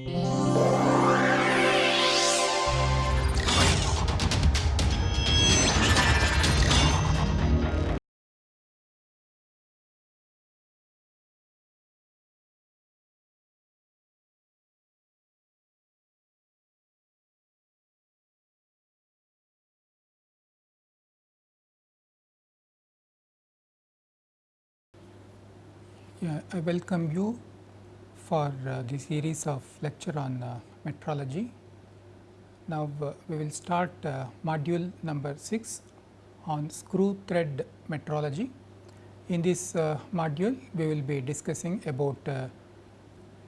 Yeah, I welcome you for uh, the series of lecture on uh, metrology. Now, uh, we will start uh, module number 6 on screw thread metrology. In this uh, module, we will be discussing about uh,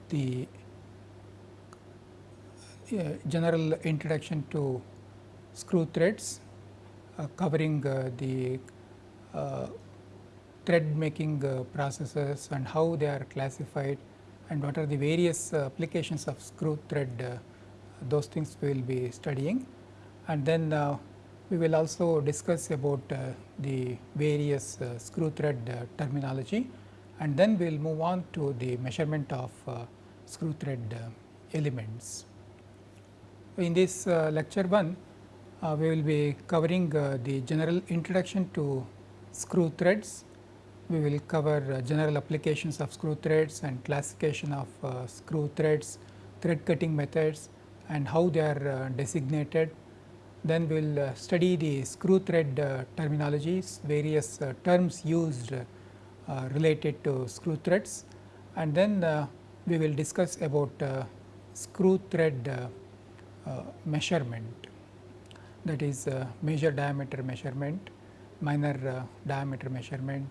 the general introduction to screw threads covering the thread making processes and how they are classified and what are the various uh, applications of screw thread uh, those things we will be studying. And then we will also discuss about the various screw thread terminology and then we will move on to the measurement of screw thread elements. In this lecture 1, uh, we will be covering uh, the general introduction to screw threads we will cover uh, general applications of screw threads and classification of uh, screw threads, thread cutting methods and how they are uh, designated. Then we will uh, study the screw thread uh, terminologies, various uh, terms used related to screw threads and then we will discuss about screw thread measurement that is major diameter measurement, minor diameter measurement,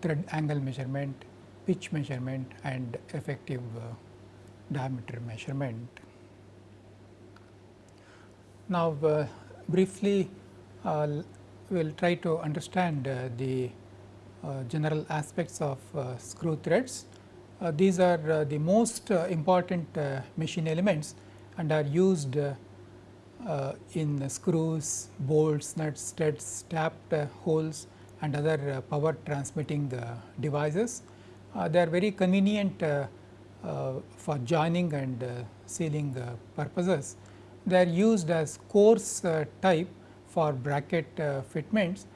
thread angle measurement, pitch measurement and effective uh, diameter measurement. Now, uh, briefly uh, we will try to understand uh, the uh, general aspects of uh, screw threads. these are the most important machine elements and are used in screws, bolts, nuts, studs, tapped holes and other uh, power transmitting uh, devices. Uh, they are very convenient uh, uh, for joining and uh, sealing purposes. They are used as coarse type for bracket fitments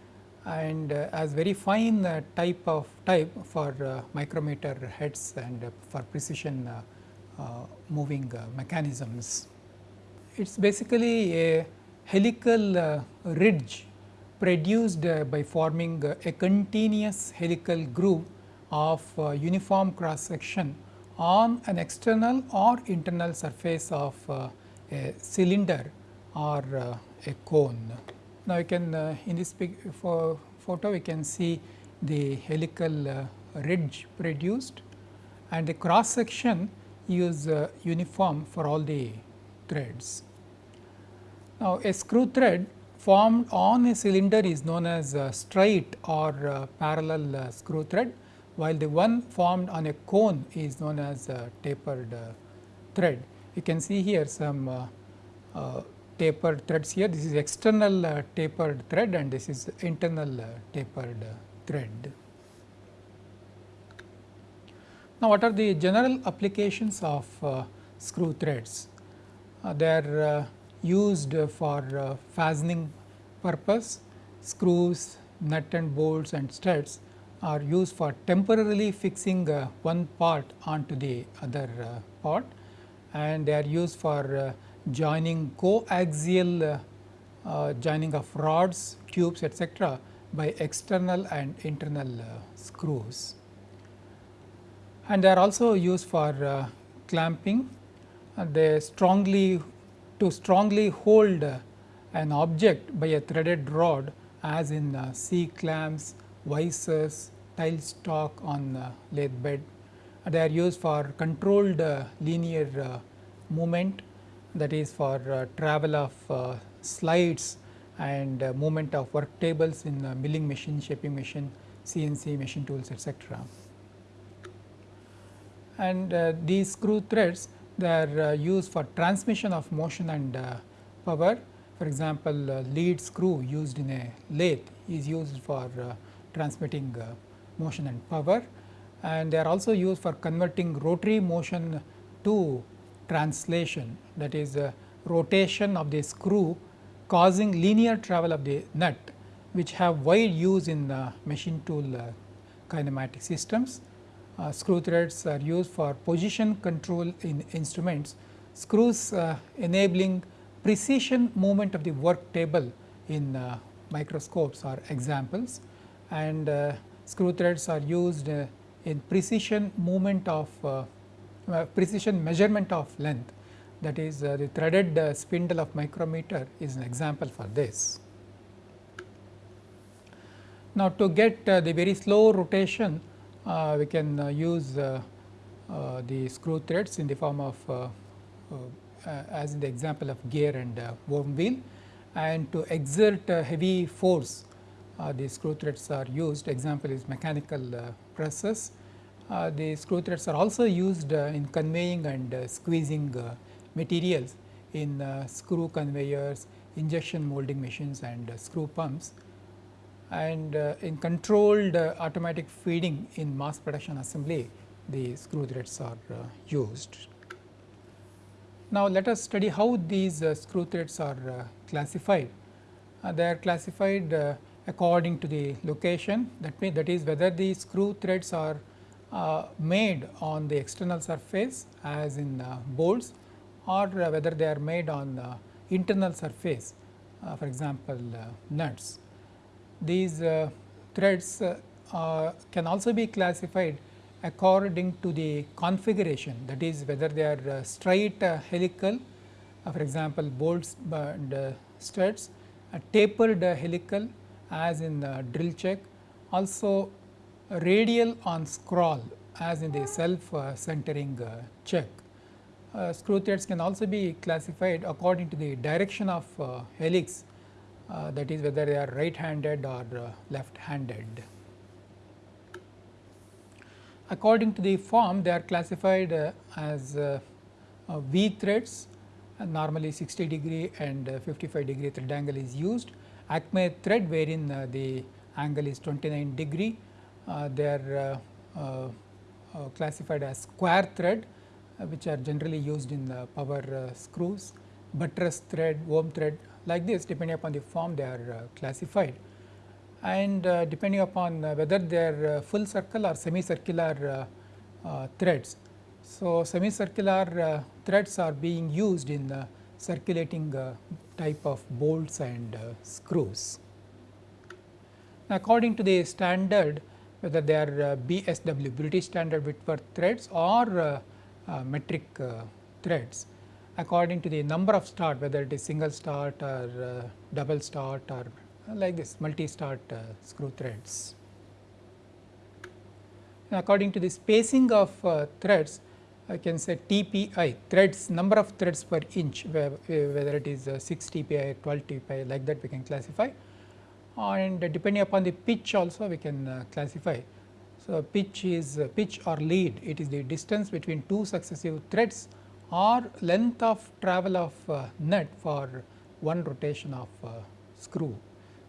and as very fine type of type for micrometer heads and for precision moving mechanisms. It is basically a helical ridge produced uh, by forming uh, a continuous helical groove of uh, uniform cross section on an external or internal surface of a cylinder or a cone. Now, you can in this photo we can see the helical ridge produced and the cross section is uniform for all the threads. Now, a screw thread formed on a cylinder is known as straight or uh, parallel uh, screw thread, while the one formed on a cone is known as tapered uh, thread. You can see here some uh, uh, tapered threads here. This is external uh, tapered thread and this is internal tapered thread. Now, what are the general applications of screw threads? They are used for uh, fastening purpose, screws, nut and bolts and studs are used for temporarily fixing uh, one part onto the other uh, part and they are used for uh, joining coaxial uh, uh, joining of rods, tubes etc., by external and internal screws. And they are also used for clamping. they strongly to strongly hold an object by a threaded rod as in uh, C clamps, visors, tail stock on uh, lathe bed. They are used for controlled uh, linear uh, movement that is for uh, travel of uh, slides and movement of work tables in milling machine, shaping machine, CNC machine tools etc. And these screw threads they are uh, used for transmission of motion and uh, power. For example, uh, lead screw used in a lathe is used for transmitting motion and power and they are also used for converting rotary motion to translation that is rotation of the screw causing linear travel of the nut which have wide use in machine tool kinematic systems. Uh, screw threads are used for position control in instruments, screws uh, enabling precision movement of the work table in uh, microscopes are examples. And screw threads are used in precision movement of precision measurement of length. That is uh, the threaded uh, spindle of micrometer is an example for this. Now, to get uh, the very slow rotation Uh, we can uh, use uh, the screw threads in the form of as in the example of gear and worm wheel. And to exert heavy force uh, the screw threads are used. Example is mechanical uh, presses. Uh, the screw threads are also used in conveying and squeezing materials in uh, screw conveyors, injection molding machines and uh, screw pumps and uh, in controlled uh, automatic feeding in mass production assembly the screw threads are uh, used. Now, let us study how these uh, screw threads are classified. they are classified according to the location that means that is whether the screw threads are made on the external surface as in bolts or whether they are made on uh, internal surface uh, for example, uh, nuts. These uh, threads uh, uh, can also be classified according to the configuration. That is whether they are straight helical for example, bolts and studs, tapered helical as in the drill chuck, also radial on scroll as in the self centering chuck. Uh, screw threads can also be classified according to the direction of uh, helix uh, that is whether they are right handed or uh, left handed. According to the form they are classified uh, as uh, V threads normally 60 degree and 55 degree thread angle is used. Acme thread wherein the angle is 29 degree they are classified as square thread uh, which are generally used in the power uh, screws, buttress thread, worm thread like this depending upon the form they are uh, classified and uh, depending upon uh, whether they are uh, full circle or semicircular threads. So, semicircular threads are being used in circulating type of bolts and screws. According to the standard whether they are BSW British Standard Whitworth threads or uh, metric uh, threads according to the number of start whether it is single start or uh, double start or uh, like this multi start uh, screw threads. according to the spacing of uh, threads I can say TPI threads number of threads per inch whether it is 6 TPI 12 TPI like that we can classify and depending upon the pitch also we can classify so, pitch is uh, pitch or lead it is the distance between two successive threads or length of travel of uh, nut for one rotation of uh, screw.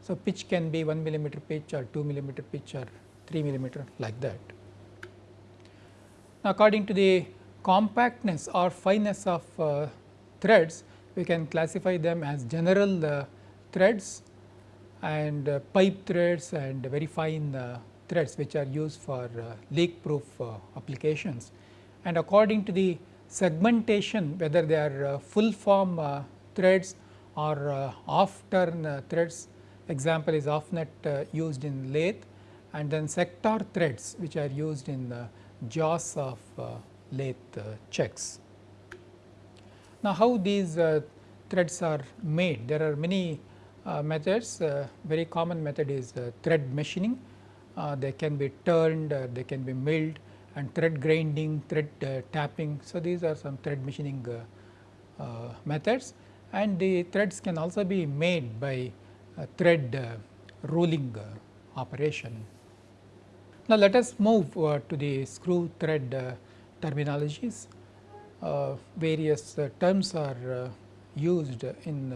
So, pitch can be 1 millimeter pitch or 2 millimeter pitch or 3 millimeter like that. Now, according to the compactness or fineness of uh, threads we can classify them as general uh, threads and uh, pipe threads and very fine threads which are used for uh, leak proof uh, applications. And according to the segmentation whether they are uh, full form threads or off turn threads example is half nut used in lathe and then sector threads which are used in the jaws of lathe chucks. Now, how these threads are made? There are many uh, methods. Uh, very common method is uh, thread machining uh, they can be turned, uh, they can be milled and thread grinding, thread uh, tapping. So, these are some thread machining methods and the threads can also be made by thread rolling operation. Now, let us move uh, to the screw thread uh, terminologies. Uh, various terms are used in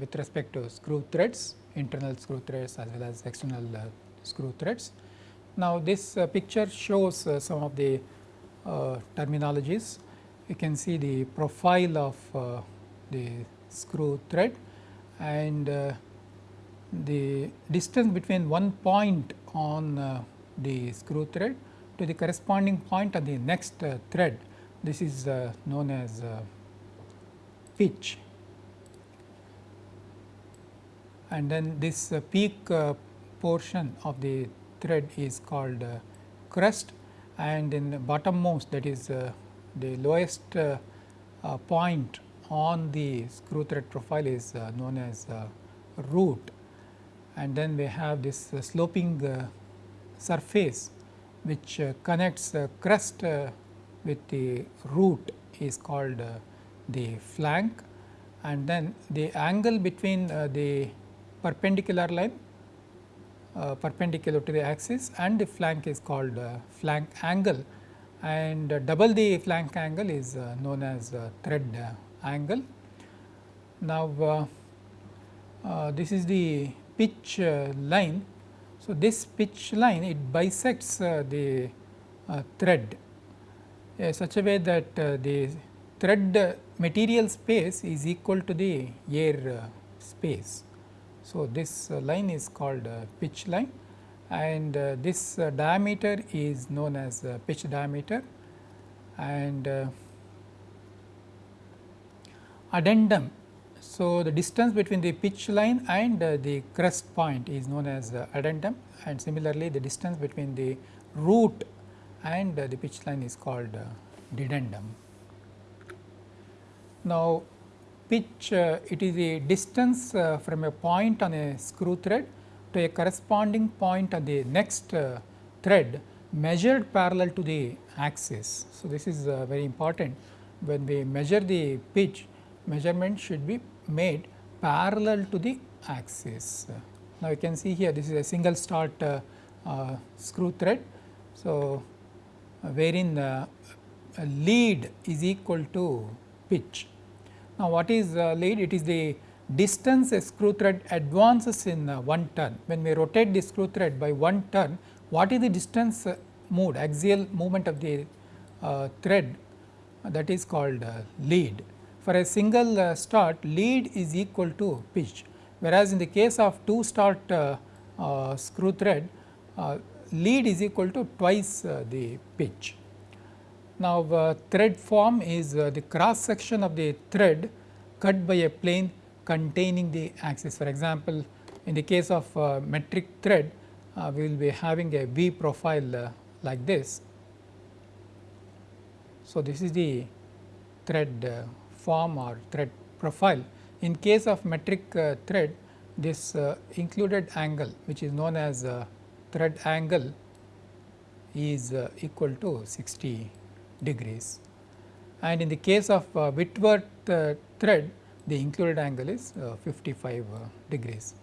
with respect to screw threads internal screw threads as well as external uh, screw threads. Now, this uh, picture shows uh, some of the terminologies. you can see the profile of uh, the screw thread and uh, the distance between one point on uh, the screw thread to the corresponding point on the next uh, thread. This is uh, known as uh, pitch and then this uh, peak uh, portion of the thread is called uh, crest and in the bottommost that is uh, the lowest uh, uh, point on the screw thread profile is known as root. And then we have this sloping surface which connects the crest with the root is called the flank. And then the angle between uh, the perpendicular line uh, perpendicular to the axis and the flank is called uh, flank angle and uh, double the flank angle is uh, known as uh, thread angle. Now, this is the pitch line. So, this pitch line it bisects the thread such a way that the thread material space is equal to the air space. So, this uh, line is called uh, pitch line and uh, this uh, diameter is known as uh, pitch diameter and uh, addendum. So, the distance between the pitch line and the crest point is known as addendum and similarly the distance between the root and the pitch line is called dedendum. Now, pitch uh, it is a distance uh, from a point on a screw thread to a corresponding point on the next uh, thread measured parallel to the axis. So, this is very important when we measure the pitch measurement should be made parallel to the axis. Now, you can see here this is a single start uh, uh, screw thread. So, uh, wherein lead is equal to pitch now, what is uh, lead? It is the distance a screw thread advances in uh, one turn. When we rotate the screw thread by one turn, what is the distance uh, moved axial movement of the uh, thread that is called uh, lead. For a single uh, start lead is equal to pitch, whereas in the case of two start screw thread lead is equal to twice the pitch. Now, uh, thread form is uh, the cross section of the thread cut by a plane containing the axis. For example, in the case of uh, metric thread, uh, we will be having a V profile uh, like this. So, this is the thread uh, form or thread profile. In case of metric thread, this included angle which is known as thread angle is equal to 60 degrees. And in the case of uh, Whitworth uh, thread, the included angle is uh, 55 uh, degrees.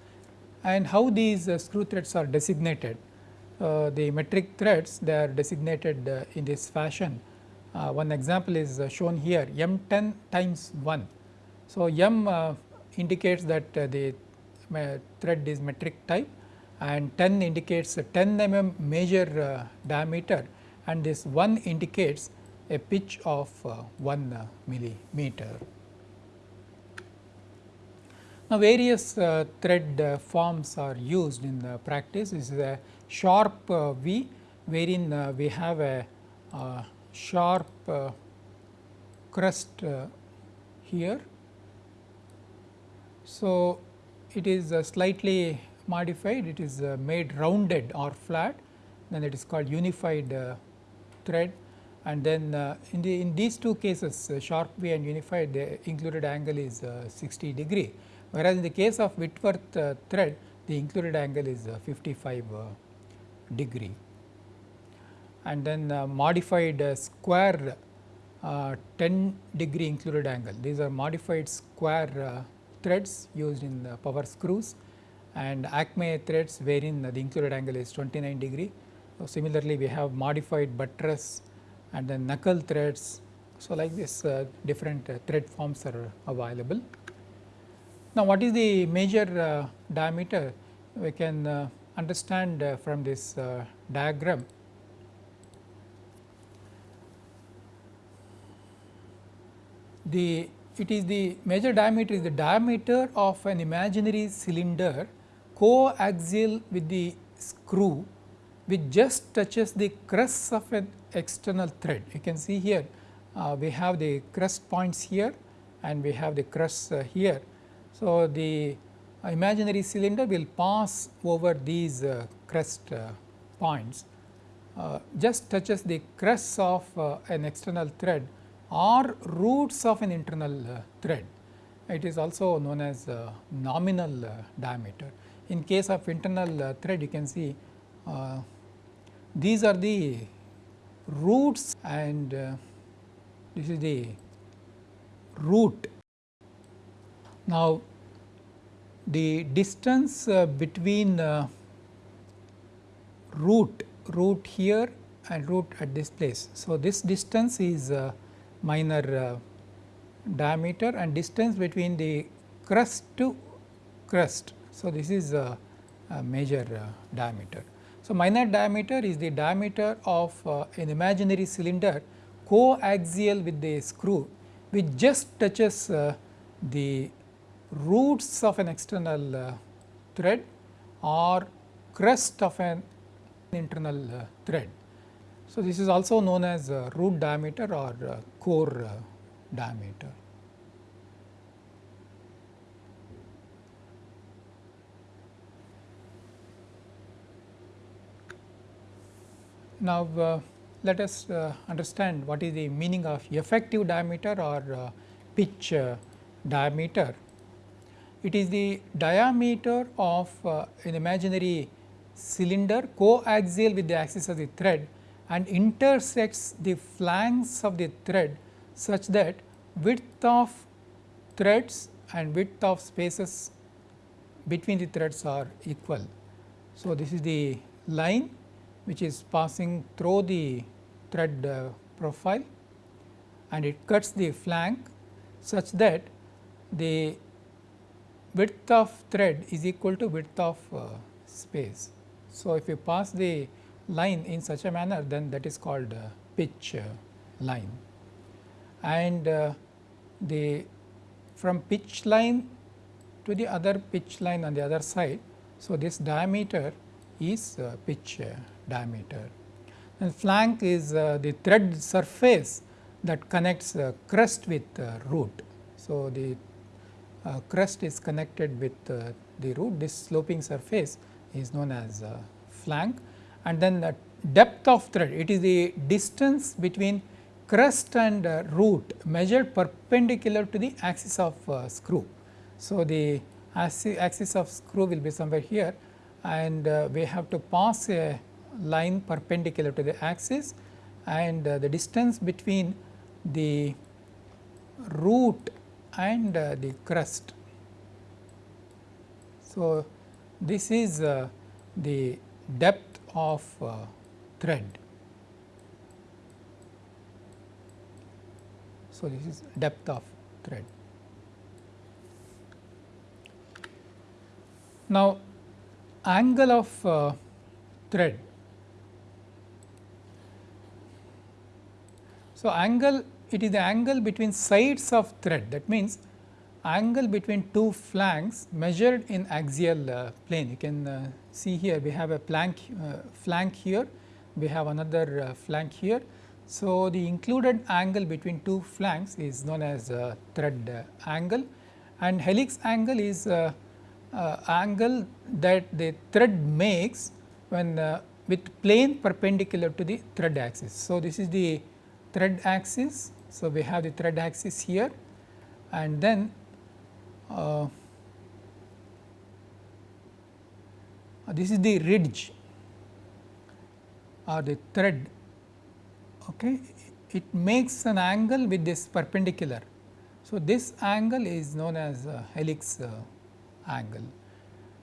And how these uh, screw threads are designated? Uh, the metric threads they are designated in this fashion. one example is shown here M 10 times 1. So, M indicates that the thread is metric type and 10 indicates 10 mm major diameter and this 1 indicates a pitch of uh, 1 uh, millimeter. Now, various uh, thread uh, forms are used in the practice. This is a sharp uh, V wherein uh, we have a sharp crest here. So, it is slightly modified, it is made rounded or flat, then it is called unified thread and then uh, in the in these two cases uh, sharp V and unified the included angle is uh, 60 degree. Whereas in the case of Whitworth uh, thread the included angle is uh, 55 uh, degree. And then modified square 10 degree included angle. These are modified square threads used in the power screws. And acme threads wherein the included angle is 29 degree. So, similarly, we have modified buttress and then knuckle threads. So, like this uh, different uh, thread forms are available. Now, what is the major uh, diameter? We can uh, understand from this diagram. the it is the major diameter is the diameter of an imaginary cylinder coaxial with the screw which just touches the crest of an external thread. You can see here uh, we have the crest points here and we have the crest uh, here. So, the imaginary cylinder will pass over these uh, crest uh, points uh, just touches the crest of uh, an external thread or roots of an internal thread. It is also known as nominal diameter. In case of internal thread you can see these are the roots and uh, this is the root. Now, the distance uh, between uh, root, root here and root at this place. So, this distance is minor diameter and distance between the crest to crest. So, this is a, major diameter. So, minor diameter is the diameter of uh, an imaginary cylinder coaxial with the screw which just touches uh, the roots of an external uh, thread or crest of an internal uh, thread. So, this is also known as uh, root diameter or uh, core diameter. Now, uh, let us uh, understand what is the meaning of effective diameter or uh, pitch uh, diameter. It is the diameter of uh, an imaginary cylinder coaxial with the axis of the thread and intersects the flanks of the thread such that width of threads and width of spaces between the threads are equal. So, this is the line which is passing through the thread uh, profile and it cuts the flank such that the width of thread is equal to width of uh, space. So, if you pass the line in such a manner then that is called uh, pitch uh, line and uh, the from pitch line to the other pitch line on the other side. So, this diameter is uh, pitch diameter. And flank is uh, the thread surface that connects uh, crest with uh, root. So, the uh, crest is connected with uh, the root this sloping surface is known as uh, flank and then the depth of thread it is the distance between crest and root measured perpendicular to the axis of screw. So, the axis of screw will be somewhere here and we have to pass a line perpendicular to the axis and uh, the distance between the root and uh, the crest. So, this is uh, the depth of thread. So, this is depth of thread. Now, angle of uh, thread So, angle it is the angle between sides of thread that means angle between two flanks measured in axial uh, plane. You can uh, see here we have a plank uh, flank here, we have another uh, flank here. So, the included angle between two flanks is known as uh, thread uh, angle and helix angle is angle that the thread makes when with plane perpendicular to the thread axis. So, this is the thread axis. So, we have the thread axis here and then uh, this is the ridge or the thread. Okay? It makes an angle with this perpendicular. So this angle is known as helix uh, angle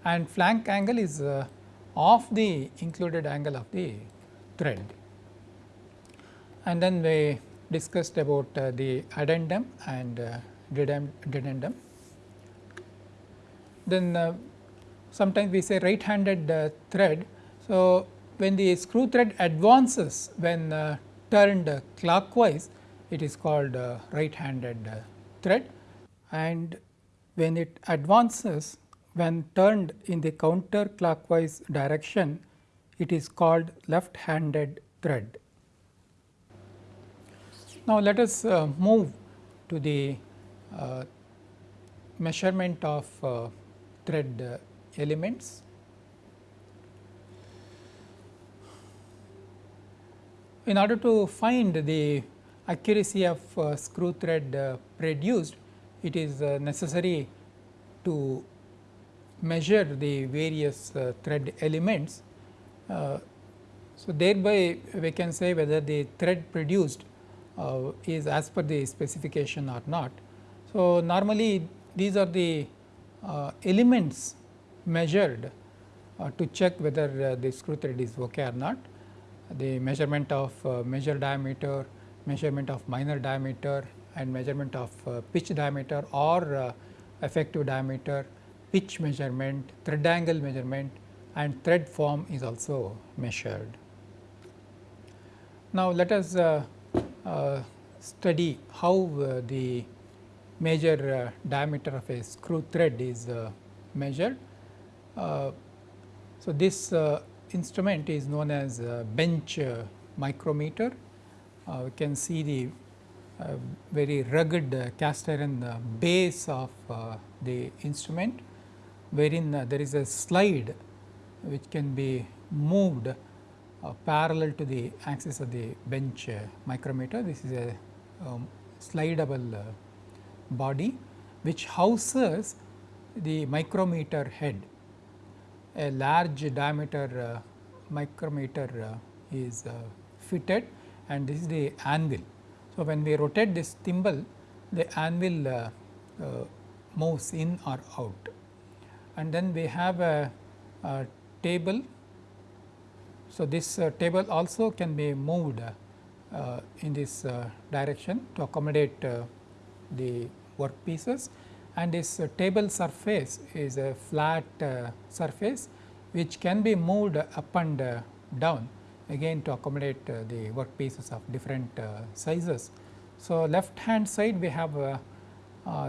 and flank angle is uh, of the included angle of the thread and then we discussed about uh, the addendum and uh, dedendum. Then uh, sometimes we say right handed uh, thread. So, when the screw thread advances when uh, turned clockwise it is called uh, right handed thread and when it advances when turned in the counterclockwise direction it is called left handed thread. Now, let us uh, move to the uh, measurement of uh, thread uh, elements. In order to find the accuracy of uh, screw thread uh, produced, it is necessary to measure the various thread elements. so, thereby we can say whether the thread produced uh, is as per the specification or not. So, normally these are the uh, elements measured uh, to check whether uh, the screw thread is okay or not. The measurement of uh, major diameter, measurement of minor diameter and measurement of uh, pitch diameter or effective diameter, pitch measurement, thread angle measurement and thread form is also measured. Now, let us uh, study how uh, the major uh, diameter of a screw thread is measured. so, this instrument is known as bench micrometer. we can see the uh, very rugged uh, cast iron uh, base of the instrument, wherein there is a slide which can be moved uh, parallel to the axis of the bench uh, micrometer. This is a um, slidable uh, body which houses the micrometer head. A large diameter micrometer is fitted and this is the anvil. So, when we rotate this thimble, the anvil uh, uh, moves in or out. And then we have a, a table so, this uh, table also can be moved uh, in this uh, direction to accommodate uh, the work pieces and this uh, table surface is a flat uh, surface which can be moved up and down again to accommodate the work pieces of different sizes. So, left hand side we have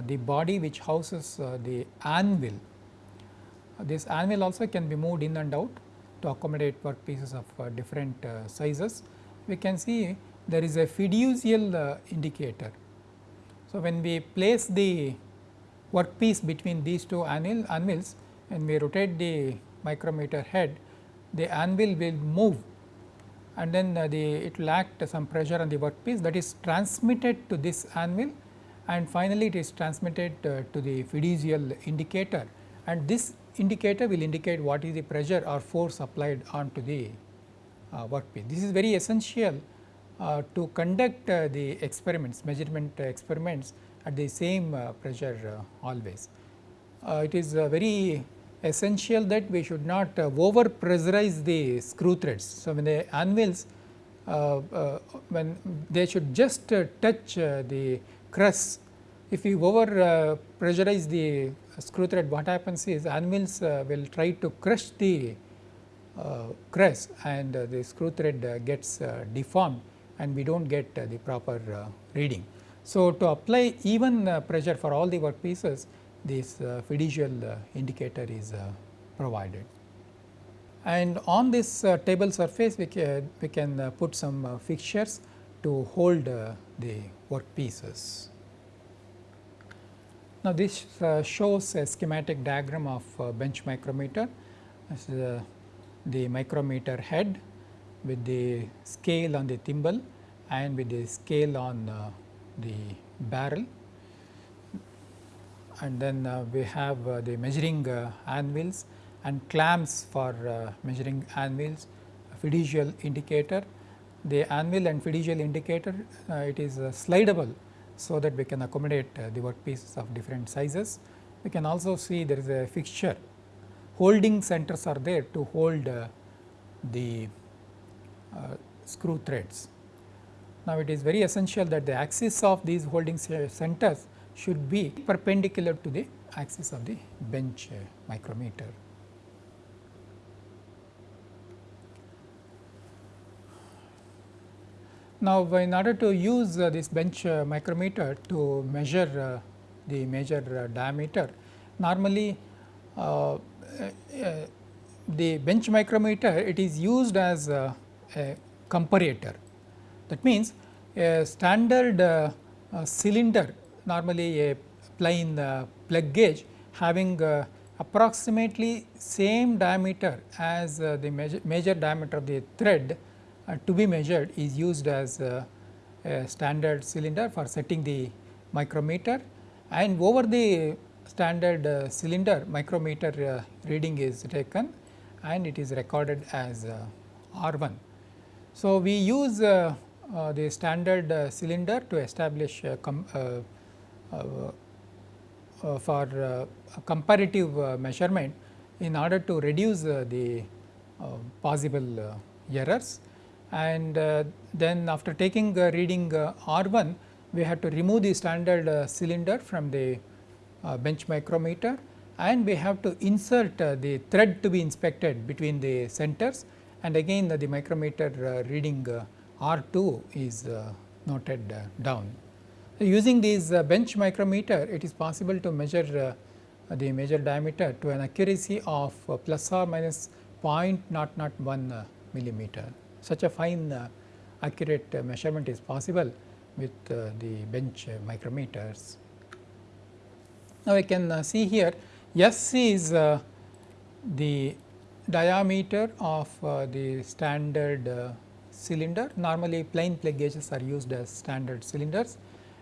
the body which houses the anvil. This anvil also can be moved in and out to accommodate work pieces of uh, different uh, sizes. We can see there is a fiducial uh, indicator. So, when we place the work piece between these two anvil, anvils and we rotate the micrometer head, the anvil will move and then the it will act some pressure on the workpiece that is transmitted to this anvil and finally, it is transmitted to the fiducial indicator and this indicator will indicate what is the pressure or force applied onto the uh, workpiece. This is very essential uh, to conduct uh, the experiments, measurement experiments at the same uh, pressure uh, always. Uh, it is very essential that we should not over pressurize the screw threads. So, when the anvils when they should just touch the crest if we over pressurize the screw thread what happens is anvils uh, will try to crush the uh, crest and uh, the screw thread uh, gets uh, deformed and we do not get uh, the proper reading. So, to apply even pressure for all the work pieces this fiducial indicator is provided. And on this table surface we can, we can put some fixtures to hold the work pieces. Now, this uh, shows a schematic diagram of uh, bench micrometer. This is uh, the micrometer head with the scale on the thimble and with the scale on uh, the barrel. And then uh, we have uh, the measuring anvils and clamps for measuring anvils, fiducial indicator. The anvil and fiducial indicator, it is slidable so that we can accommodate uh, the work pieces of different sizes. We can also see there is a fixture holding centers are there to hold uh, the uh, screw threads. Now, it is very essential that the axis of these holding centers should be perpendicular to the axis of the bench micrometer. Now, in order to use uh, this bench uh, micrometer to measure uh, the major uh, diameter, normally uh, the bench micrometer it is used as a, comparator. That means, a standard cylinder normally a plain plug gauge having approximately same diameter as the major, major diameter of the thread to be measured is used as a, a standard cylinder for setting the micrometer and over the standard uh, cylinder micrometer uh, reading is taken and it is recorded as uh, R 1. So, we use uh, uh, the standard cylinder to establish for comparative measurement in order to reduce the possible errors and uh, then after taking uh, reading uh, R 1 we have to remove the standard uh, cylinder from the uh, bench micrometer. And we have to insert uh, the thread to be inspected between the centers. And again the micrometer reading R 2 is noted down. Using this bench micrometer it is possible to measure the major diameter to an accuracy of plus or minus 0.001 millimeter such a fine uh, accurate uh, measurement is possible with uh, the bench micrometers. Now, we can see here S is the diameter of the standard cylinder. Normally plain plug gauges are used as standard cylinders.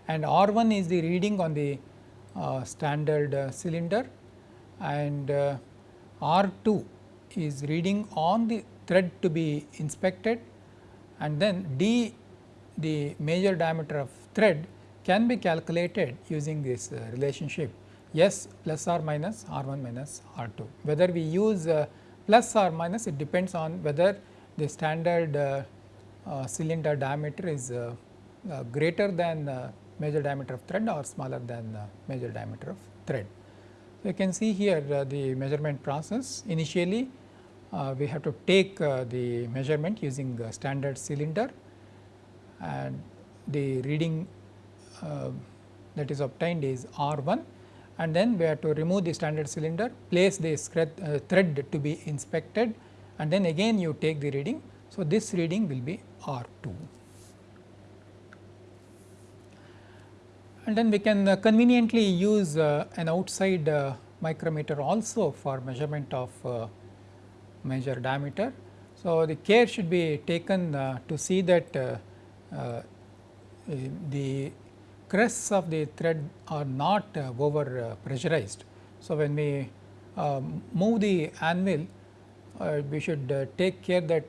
And R 1 is the reading on the uh, standard uh, cylinder. And uh, R 2 is reading on the thread to be inspected and then d the major diameter of thread can be calculated using this uh, relationship S plus or minus R 1 minus R 2. Whether we use uh, plus or minus it depends on whether the standard uh, uh cylinder diameter is uh, uh, greater than the major diameter of thread or smaller than major diameter of thread. So, you can see here the measurement process initially we have to take uh, the measurement using standard cylinder and the reading uh, that is obtained is R 1 and then we have to remove the standard cylinder, place the uh, thread to be inspected and then again you take the reading. So, this reading will be R 2. And then we can uh, conveniently use uh, an outside micrometer also for measurement of major diameter. So, the care should be taken uh, to see that uh, uh, the crests of the thread are not over pressurized. So, when we move the anvil uh, we should uh, take care that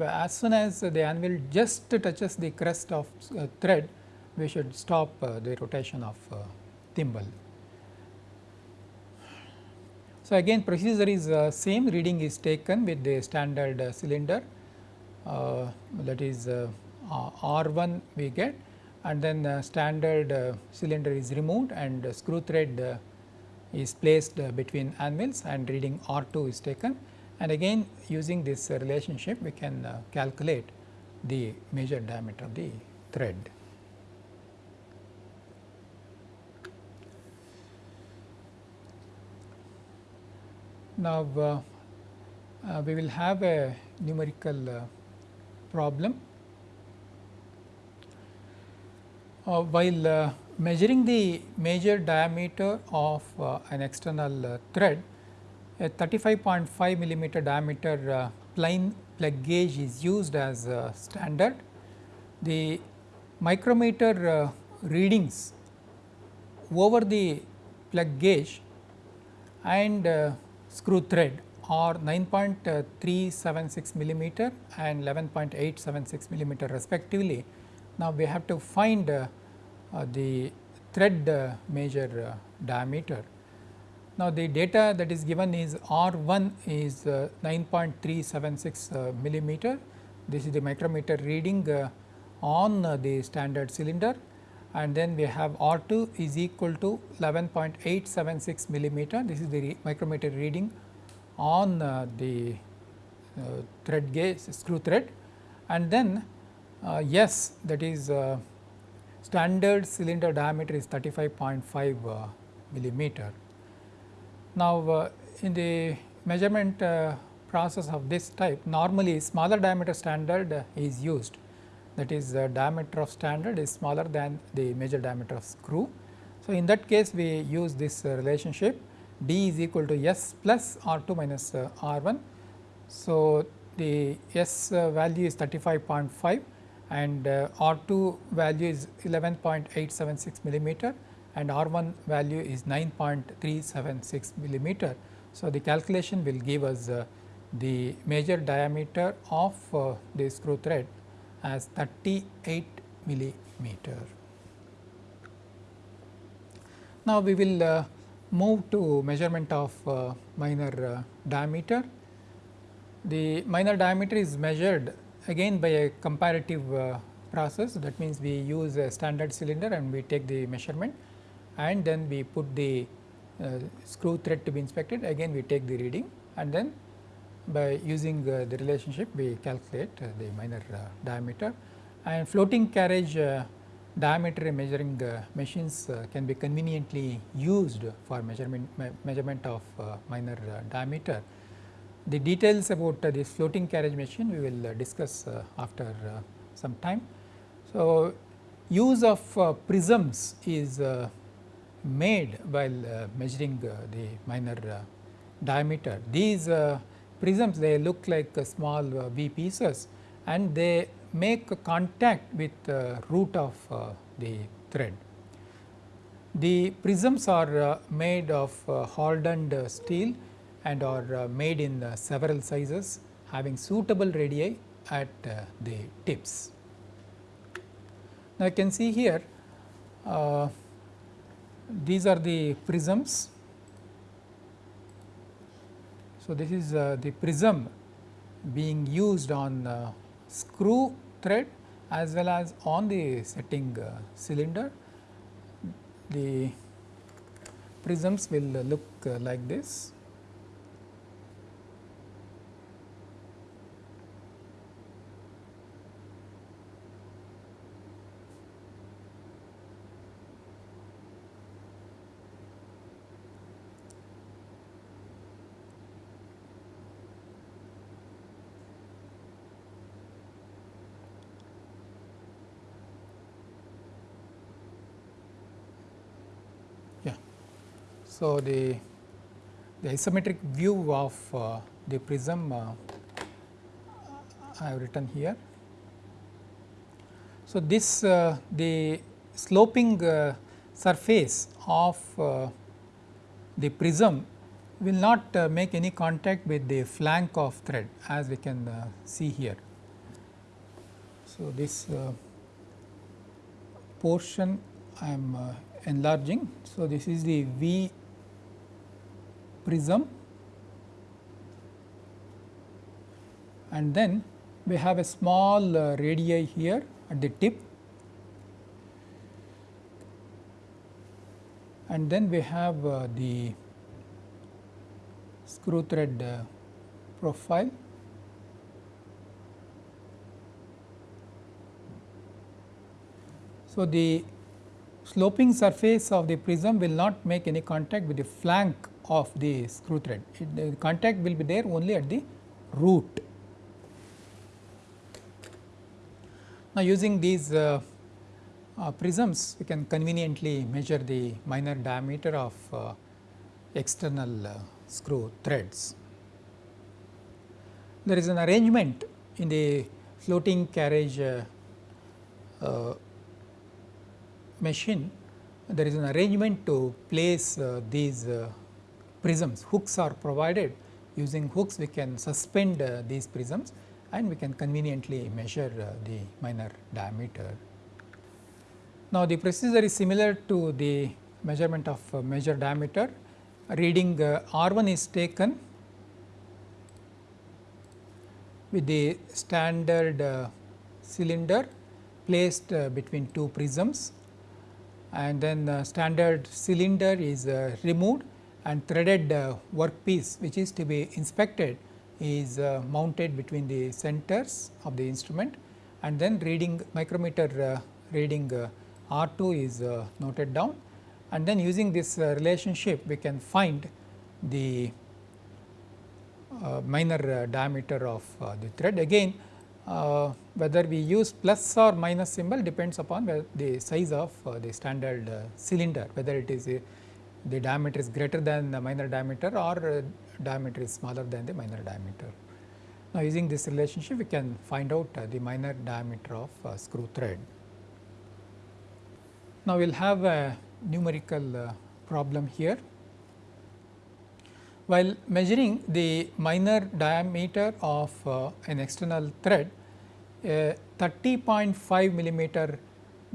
as soon as the anvil just touches the crest of uh, thread, we should stop the rotation of thimble. So, again procedure is uh, same. Reading is taken with the standard uh, cylinder. Uh, that is uh, R 1 we get. And then standard uh, cylinder is removed and screw thread uh, is placed between anvils and reading R 2 is taken. And again using this relationship we can calculate the major diameter of the thread. Now, uh, uh, we will have a numerical uh, problem. Uh, while uh, measuring the major diameter of uh, an external thread, a 35.5 millimeter diameter plain plug gauge is used as standard. The micrometer readings over the plug gauge and screw thread are 9.376 millimeter and 11.876 millimeter respectively. Now, we have to find uh, uh, the thread uh, major uh, diameter. Now, the data that is given is R 1 is uh, 9.376 uh, millimeter. This is the micrometer reading on the standard cylinder and then we have R 2 is equal to 11.876 millimeter. This is the re micrometer reading on uh, the uh, thread gauge screw thread and then uh, yes that is uh, standard cylinder diameter is 35.5 uh, millimeter. Now, uh, in the measurement process of this type normally smaller diameter standard is used that is the diameter of standard is smaller than the major diameter of screw. So, in that case we use this relationship d is equal to s plus r 2 minus r 1. So, the s value is 35.5 and uh, R 2 value is 11.876 millimeter and R 1 value is 9.376 millimeter. So, the calculation will give us uh, the major diameter of uh, the screw thread as 38 millimeter. Now, we will uh, move to measurement of uh, minor uh, diameter. The minor diameter is measured again by a comparative uh, process that means we use a standard cylinder and we take the measurement and then we put the uh, screw thread to be inspected again we take the reading and then by using uh, the relationship we calculate uh, the minor uh, diameter and floating carriage uh, diameter measuring machines can be conveniently used for measurement me measurement of minor diameter the details about uh, this floating carriage machine we will uh, discuss uh, after some time. So, use of prisms is made while measuring the minor diameter. These prisms they look like small V pieces and they make contact with the root of the thread. The prisms are made of hardened steel and are uh, made in uh, several sizes having suitable radii at uh, the tips. Now, you can see here these are the prisms. So, this is uh, the prism being used on screw thread as well as on the setting uh, cylinder. The prisms will look uh, like this. So, the, the isometric view of uh, the prism uh, I have written here. So, this uh, the sloping uh, surface of uh, the prism will not uh, make any contact with the flank of thread as we can see here. So, this portion I am enlarging. So, this is the V prism and then we have a small uh, radii here at the tip and then we have uh, the screw thread uh, profile. So, the sloping surface of the prism will not make any contact with the flank of the screw thread. It, the contact will be there only at the root. Now, using these uh, uh, prisms, we can conveniently measure the minor diameter of uh, external uh, screw threads. There is an arrangement in the floating carriage uh, uh, machine, there is an arrangement to place these prisms. Hooks are provided. Using hooks we can suspend uh, these prisms and we can conveniently measure uh, the minor diameter. Now, the procedure is similar to the measurement of uh, major diameter. Reading uh, R 1 is taken with the standard uh, cylinder placed uh, between two prisms and then the standard cylinder is removed and threaded uh, workpiece which is to be inspected is uh, mounted between the centers of the instrument and then reading micrometer uh, reading uh, R 2 is noted down and then using this relationship we can find the minor diameter of the thread. Again whether we use plus or minus symbol depends upon the size of the standard cylinder whether it is the diameter is greater than the minor diameter or diameter is smaller than the minor diameter. Now, using this relationship we can find out uh, the minor diameter of uh, screw thread. Now, we will have a numerical uh, problem here. While measuring the minor diameter of uh, an external thread, a 30.5 millimeter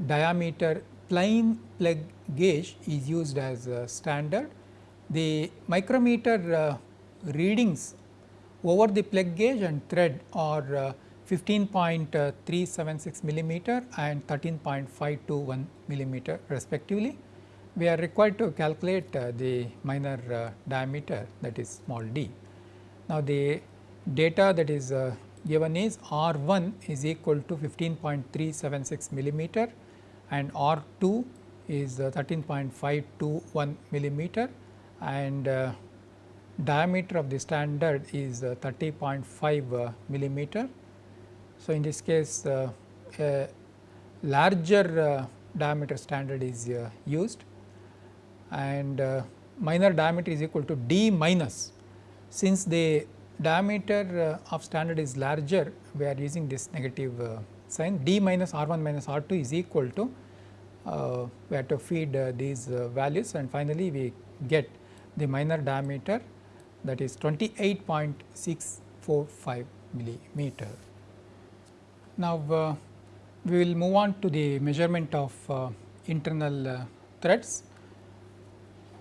diameter plain plug gauge is used as a standard. The micrometer uh, readings over the plug gauge and thread are uh, 15.376 millimeter and 13.521 millimeter respectively. We are required to calculate uh, the minor uh, diameter that is small d. Now, the data that is uh, given is R 1 is equal to 15.376 millimeter and R 2 is uh, 13.521 millimeter and uh, diameter of the standard is uh, 30.5 uh, millimeter. So, in this case uh, a larger diameter standard is used and minor diameter is equal to d minus. Since the diameter of standard is larger, we are using this negative sign d minus r 1 minus r 2 is equal to uh, we have to feed uh, these uh, values and finally, we get the minor diameter that is 28.645 millimeter. Now, uh, we will move on to the measurement of uh, internal uh, threads.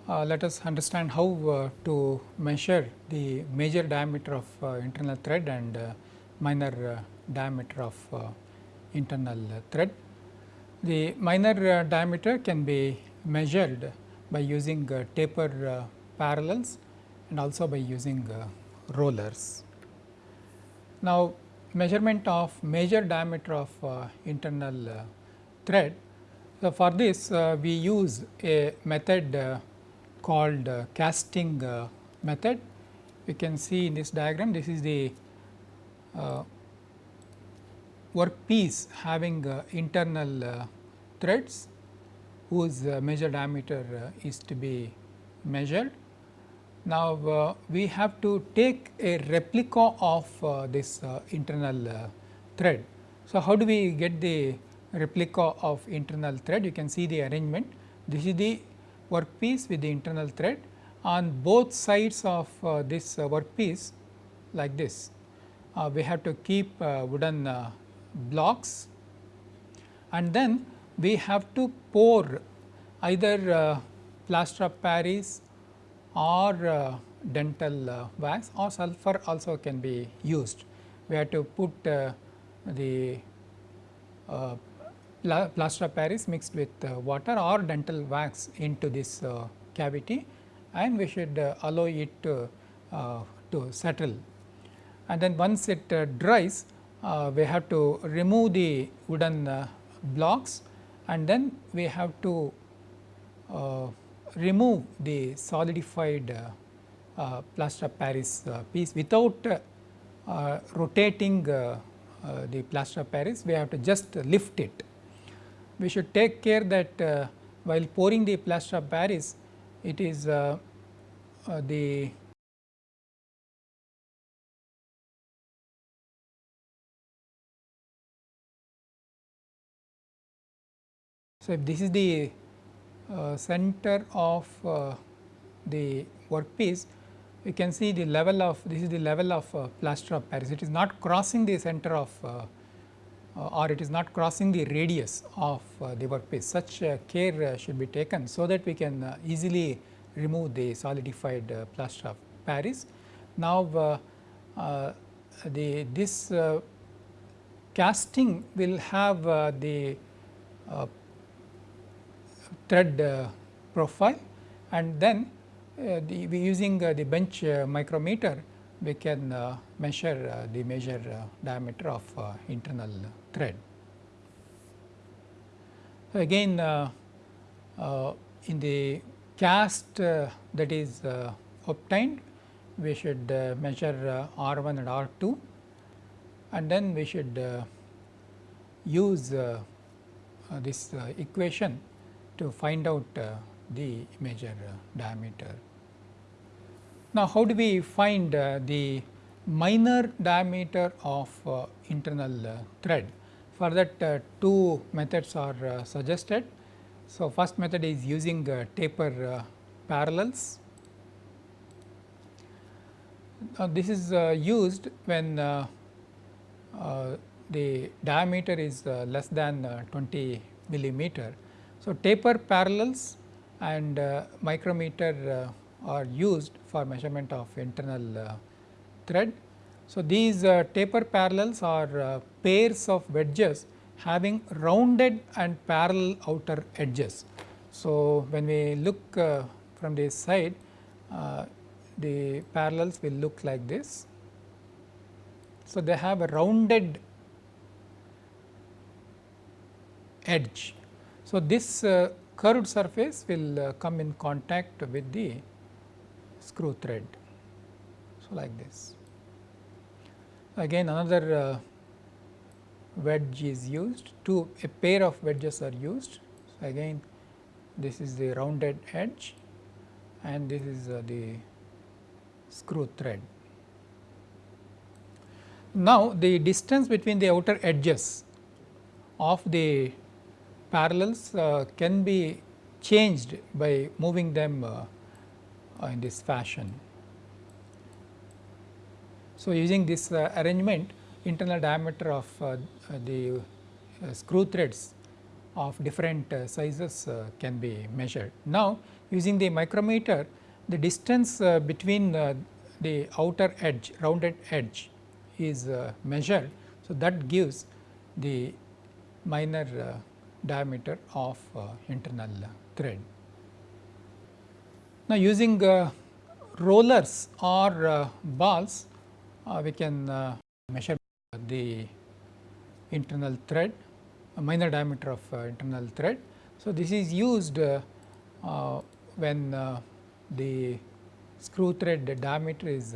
Uh, let us understand how uh, to measure the major diameter of uh, internal thread and minor diameter of internal thread. The minor diameter can be measured by using taper parallels and also by using uh, rollers. Now, measurement of major diameter of uh, internal uh, thread. So, for this uh, we use a method uh, called uh, casting method. We can see in this diagram this is the workpiece having internal threads whose major diameter is to be measured now, uh, we have to take a replica of uh, this uh, internal uh, thread. So, how do we get the replica of internal thread? You can see the arrangement. This is the workpiece with the internal thread on both sides of uh, this uh, workpiece like this. we have to keep wooden blocks and then we have to pour either plaster of Paris or uh, dental uh, wax or sulfur also can be used. We have to put uh, the uh, plaster of Paris mixed with uh, water or dental wax into this uh, cavity and we should allow it to, to settle. And then once it dries, Uh, we have to remove the wooden uh, blocks and then we have to uh, remove the solidified uh, uh, plaster of Paris uh, piece without rotating the plaster of Paris, we have to just lift it. We should take care that while pouring the plaster of Paris, it is the So, if this is the uh, center of uh, the workpiece, you can see the level of this is the level of uh, plaster of Paris. It is not crossing the center of uh, uh, or it is not crossing the radius of uh, the workpiece. Such care should be taken so that we can easily remove the solidified plaster of Paris. Now, the this casting will have the thread uh, profile and then uh, the, we using uh, the bench uh, micrometer we can uh, measure uh, the major diameter of internal thread. Again uh, uh, in the cast that is obtained we should measure R 1 and R 2 and then we should use this equation to find out the major diameter. Now, how do we find uh, the minor diameter of uh, internal uh, thread? For that uh, two methods are uh, suggested. So, first method is using uh, taper parallels. Now, this is used when the diameter is less than 20 millimeter. So, taper parallels and micrometer are used for measurement of internal uh, thread. So, these uh, taper parallels are uh, pairs of wedges having rounded and parallel outer edges. So, when we look from this side the parallels will look like this. So, they have a rounded edge. So, this uh, curved surface will uh, come in contact with the screw thread. So, like this. Again another uh, wedge is used, two a pair of wedges are used. So, again this is the rounded edge and this is the screw thread. Now, the distance between the outer edges of the parallels uh, can be changed by moving them uh, uh, in this fashion. So, using this uh, arrangement internal diameter of uh, uh, the screw threads of different sizes can be measured. Now, using the micrometer the distance between the outer edge rounded edge is measured. So, that gives the minor diameter of internal thread. Now, using uh, rollers or uh, balls, uh, we can uh, measure the internal thread, minor diameter of uh, internal thread. So, this is used uh, when the screw thread diameter is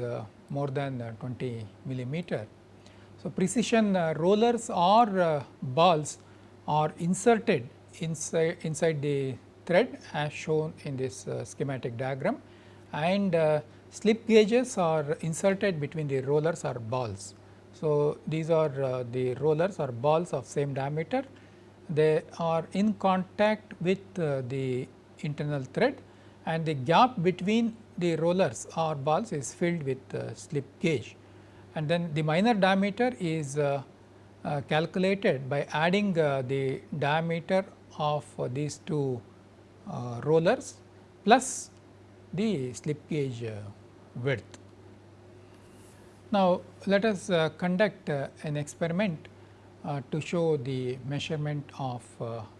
more than 20 millimeter. So, precision rollers or balls are inserted inside, inside the thread as shown in this uh, schematic diagram and uh, slip gauges are inserted between the rollers or balls. So, these are uh, the rollers or balls of same diameter. They are in contact with uh, the internal thread and the gap between the rollers or balls is filled with uh, slip gauge. And then the minor diameter is uh, calculated by adding the diameter of these two uh, rollers plus the slip gauge uh, width. Now, let us uh, conduct an experiment to show the measurement of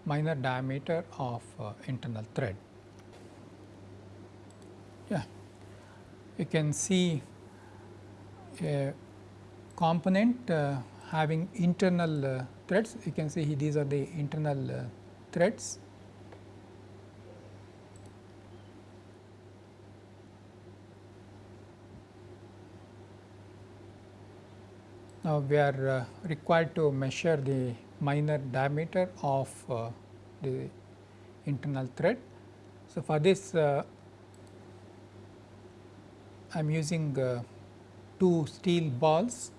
minor diameter of internal thread. Yeah, you can see a component uh, having internal uh, threads. You can see these are the internal uh, threads Now, we are uh, required to measure the minor diameter of uh, the internal thread. So, for this uh, I am using uh, two steel balls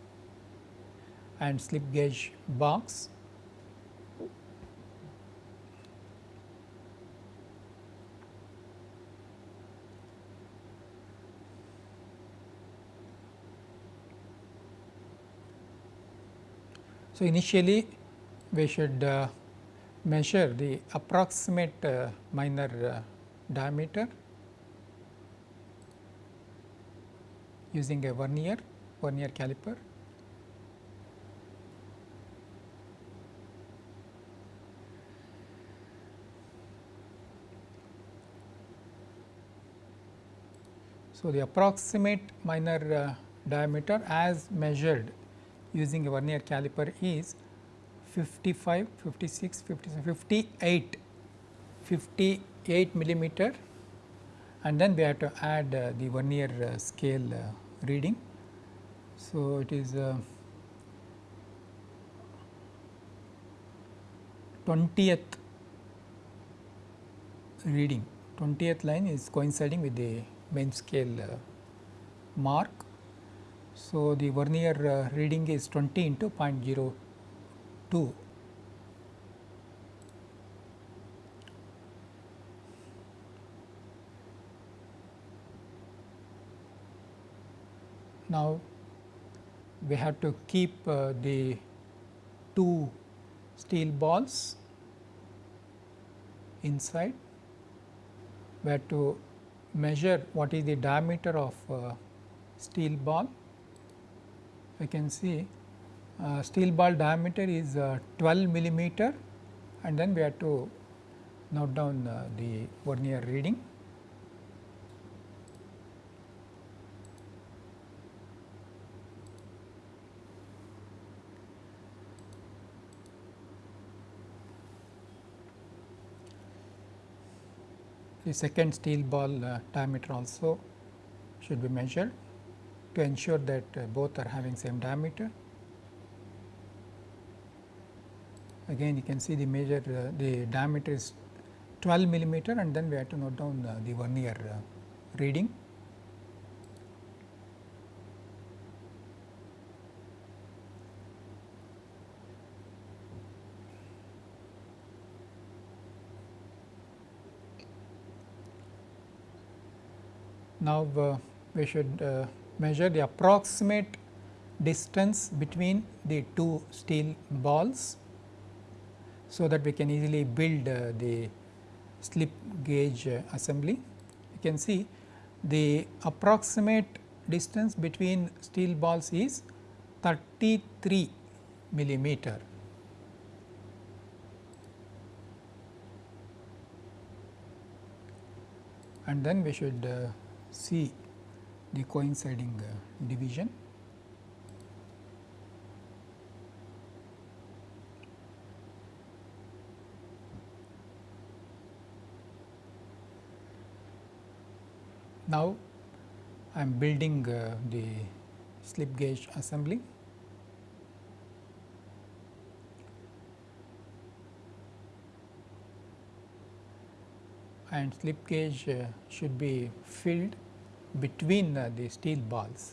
and slip gauge box So, initially we should uh, measure the approximate uh, minor uh, diameter using a vernier, vernier caliper. So, the approximate minor uh, diameter as measured using a vernier caliper is 55, 56, 57, 58, 58 millimeter and then we have to add uh, the vernier uh, scale uh, reading. So, it is 20th reading 20th line is coinciding with the main scale uh, mark. So, the vernier uh, reading is 20 into 0.02. Now, we have to keep uh, the two steel balls inside we have to measure what is the diameter of uh, steel ball. We can see uh, steel ball diameter is uh, 12 millimeter and then we have to note down uh, the vernier reading. The second steel ball uh, diameter also should be measured to ensure that uh, both are having same diameter. Again you can see the measure uh, the diameter is 12 millimeter and then we have to note down uh, the vernier uh, reading. Now, uh, we should uh, measure the approximate distance between the two steel balls. So, that we can easily build uh, the slip gauge uh, assembly. You can see the approximate distance between steel balls is 33 millimeter. And then we should uh, see the coinciding uh, division. Now, I am building uh, the slip gauge assembly. And slip gauge uh, should be filled between uh, the steel balls.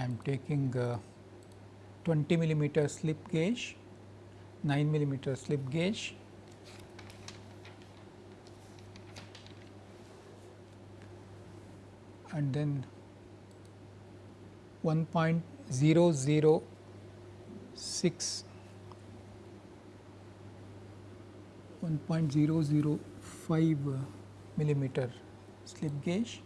I am taking uh, 20 millimeter slip gauge, 9 millimeter slip gauge. and then 1.006 1.005 millimeter slip gauge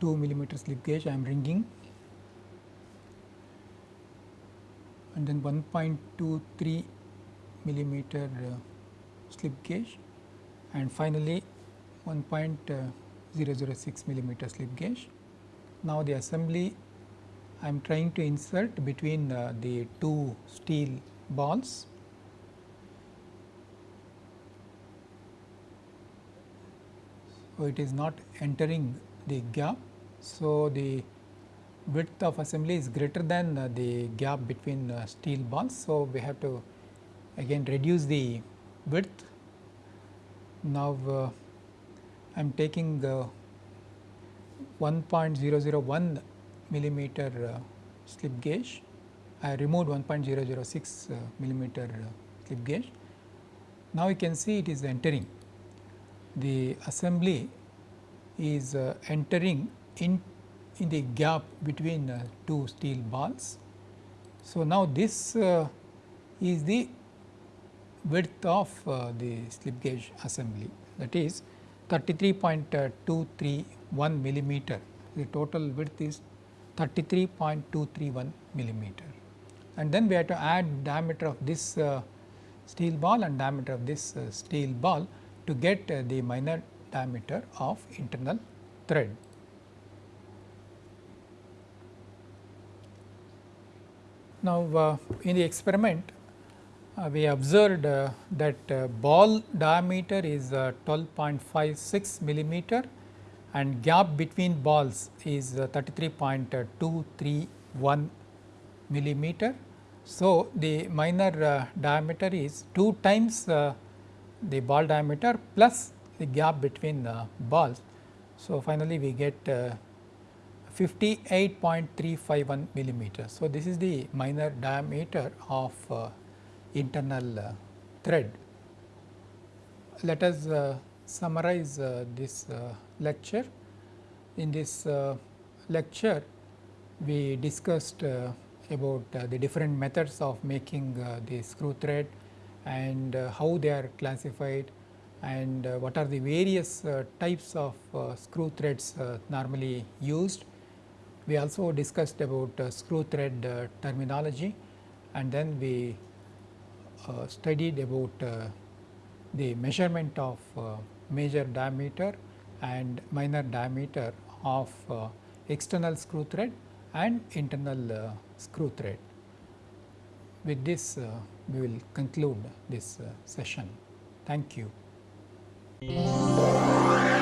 2 millimeter slip gauge I am ringing and then 1.23 millimeter uh, slip gauge and finally 1.006 millimeter slip gauge. Now, the assembly I am trying to insert between uh, the two steel balls. So, it is not entering the gap. So, the width of assembly is greater than uh, the gap between uh, steel balls. So, we have to again reduce the width. Now, uh, I am taking the 1.001 millimeter uh, slip gauge. I removed 1.006 uh, millimeter uh, slip gauge now you can see it is entering the assembly is uh, entering in in the gap between uh, two steel balls. So, now this uh, is the width of the slip gauge assembly. That is 33.231 millimeter. The total width is 33.231 millimeter. And then we have to add diameter of this uh, steel ball and diameter of this uh, steel ball to get uh, the minor diameter of internal thread. Now, uh, in the experiment uh, we observed uh, that uh, ball diameter is 12.56 millimeter and gap between balls is 33.231 millimeter. So, the minor diameter is 2 times the ball diameter plus the gap between the balls. So, finally, we get 58.351 millimeters. So, this is the minor diameter of uh, internal uh, thread. Let us uh, summarize uh, this uh, lecture. In this uh, lecture, we discussed about the different methods of making the screw thread and how they are classified and what are the various types of screw threads normally used we also discussed about uh, screw thread uh, terminology and then we uh, studied about uh, the measurement of uh, major diameter and minor diameter of uh, external screw thread and internal screw thread. With this we will conclude this session. Thank you. えー